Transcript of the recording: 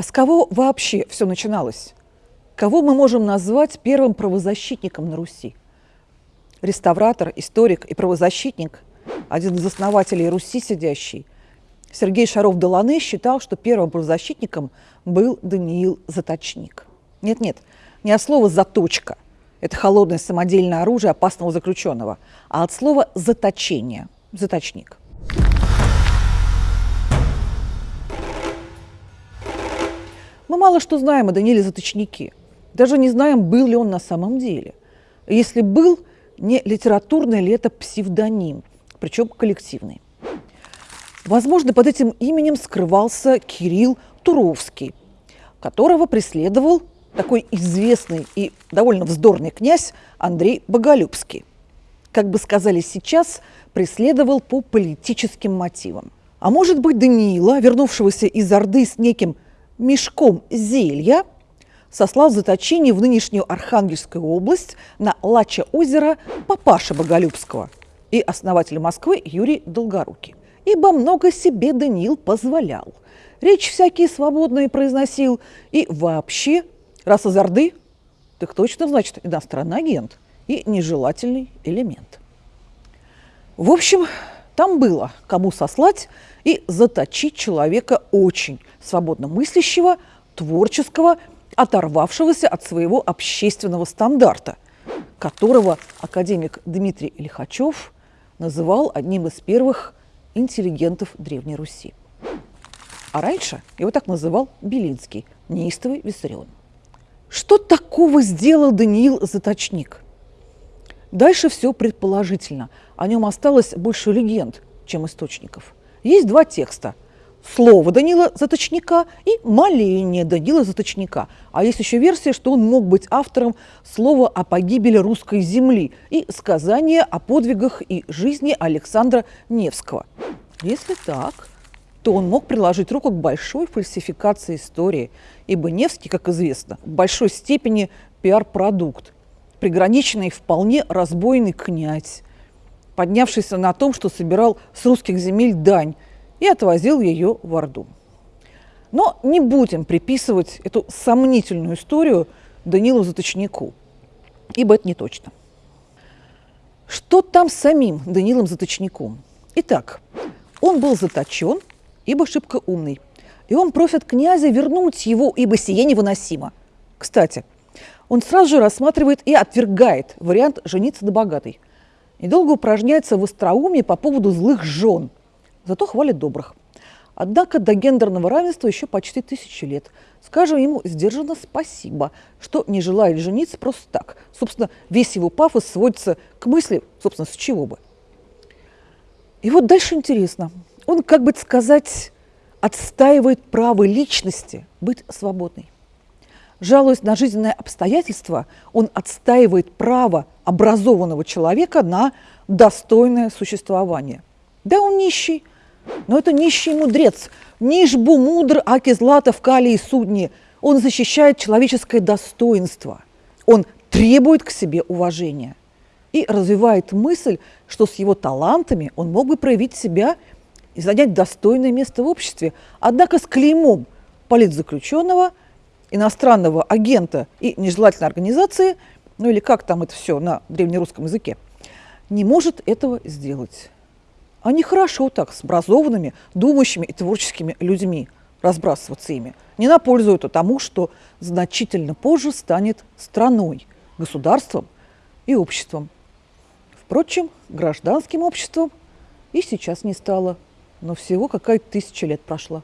А с кого вообще все начиналось? Кого мы можем назвать первым правозащитником на Руси? Реставратор, историк и правозащитник, один из основателей Руси сидящий, Сергей Шаров-Доланы считал, что первым правозащитником был Даниил Заточник. Нет-нет, не от слова «заточка», это холодное самодельное оружие опасного заключенного, а от слова «заточение», «заточник». Мы мало что знаем о Данииле Заточнике. Даже не знаем, был ли он на самом деле. Если был, не литературный ли это псевдоним, причем коллективный. Возможно, под этим именем скрывался Кирилл Туровский, которого преследовал такой известный и довольно вздорный князь Андрей Боголюбский. Как бы сказали сейчас, преследовал по политическим мотивам. А может быть, Даниила, вернувшегося из Орды с неким мешком зелья сослал заточение в нынешнюю Архангельскую область на Лача озеро папаша Боголюбского и основатель Москвы Юрий Долгорукий. Ибо много себе Даниил позволял. Речь всякие свободные произносил. И вообще, раз из Орды, так точно, значит, иностранный агент и нежелательный элемент. В общем, там было кому сослать и заточить человека очень свободно мыслящего, творческого, оторвавшегося от своего общественного стандарта, которого академик Дмитрий Лихачев называл одним из первых интеллигентов Древней Руси. А раньше его так называл Белинский, неистовый Виссарион. Что такого сделал Даниил Заточник? Дальше все предположительно. О нем осталось больше легенд, чем источников. Есть два текста – слово Данила Заточника и моление Данила Заточника. А есть еще версия, что он мог быть автором слова о погибели русской земли и сказания о подвигах и жизни Александра Невского. Если так, то он мог приложить руку к большой фальсификации истории, ибо Невский, как известно, в большой степени пиар-продукт, приграниченный вполне разбойный князь, поднявшийся на том, что собирал с русских земель дань – и отвозил ее в Орду. Но не будем приписывать эту сомнительную историю Данилу Заточнику, ибо это не точно. Что там с самим Данилом Заточником? Итак, он был заточен, ибо шибко умный. И он просит князя вернуть его, ибо сие невыносимо. Кстати, он сразу же рассматривает и отвергает вариант жениться на богатой. Недолго упражняется в остроумии по поводу злых жен – зато хвалит добрых. Однако до гендерного равенства еще почти тысячи лет. Скажем ему сдержанно спасибо, что не желает жениться просто так. Собственно, весь его пафос сводится к мысли, собственно, с чего бы. И вот дальше интересно. Он, как бы сказать, отстаивает право личности быть свободной. Жалуясь на жизненные обстоятельства, он отстаивает право образованного человека на достойное существование. Да, он нищий, но это нищий мудрец. Нишбу мудр, аки злата в калии судни. Он защищает человеческое достоинство. Он требует к себе уважения. И развивает мысль, что с его талантами он мог бы проявить себя и занять достойное место в обществе. Однако с клеймом политзаключенного, иностранного агента и нежелательной организации, ну или как там это все на древнерусском языке, не может этого сделать. Они хорошо так, с образованными, думающими и творческими людьми разбрасываться ими. Не на пользу это тому, что значительно позже станет страной, государством и обществом. Впрочем, гражданским обществом и сейчас не стало, но всего какая-то тысяча лет прошла.